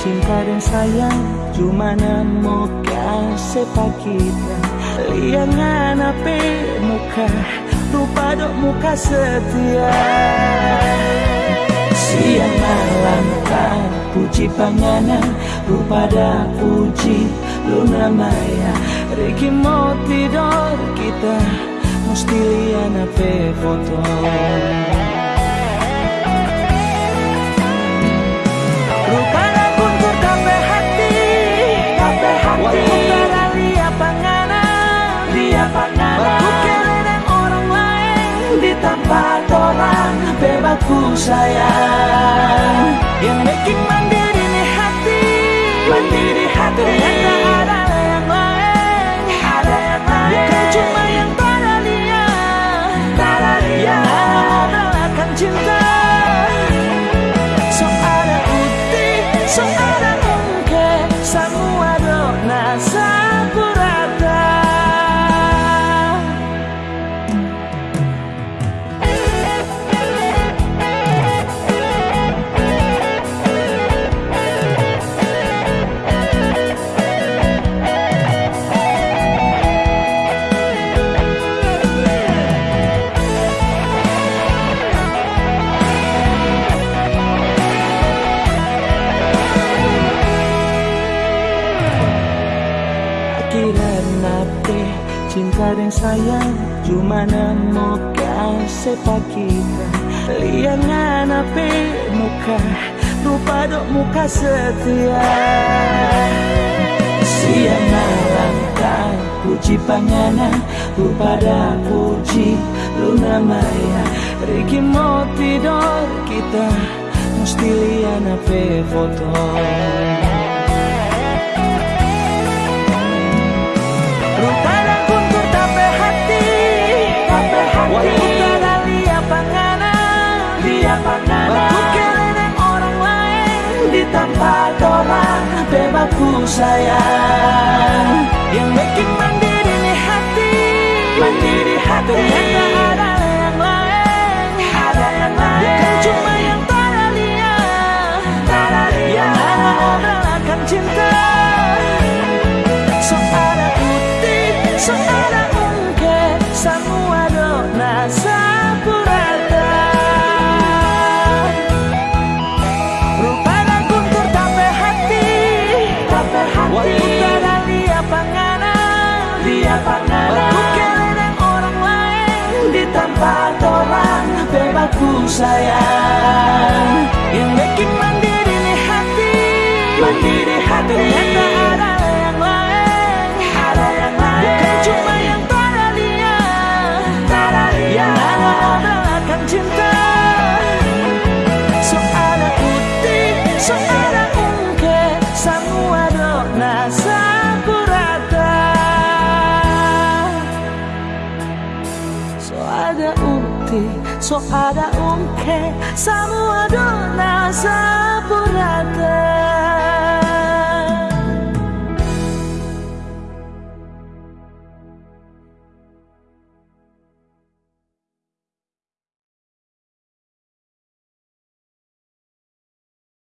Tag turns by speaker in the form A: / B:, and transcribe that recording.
A: Cinta sayang cuma namo kasih kita. Liangan apa muka Rupa dok muka setia. Siang malam tak puji panganan Rupa dah puji luna maya. Riki mau tidur kita Mesti lian apa foto bebasku sayang. Yang bikin kira nape cinta dan sayang cuma namo kasih kita liangan apa muka rupa dok muka setia. Siang malam tak puji panganan rupa dah puji luna maya. Riki mau tidur kita mesti lian apa foto Tempat orang Bebasku sayang. Yang bikin mandiri hati Mandiri hati Tak lihat panganan. Lihat panganan. Waktu kelihatan orang lain. Di tempat orang Bebasku sayang. Yang bikin mandiri nih hati. Mandiri hati. Ternyata ada yang lain. Ada yang lain. Bukan cuma yang pada dia Pada dia Yang hanya obrolan cinta. So ada putih So ada so ada umke samua do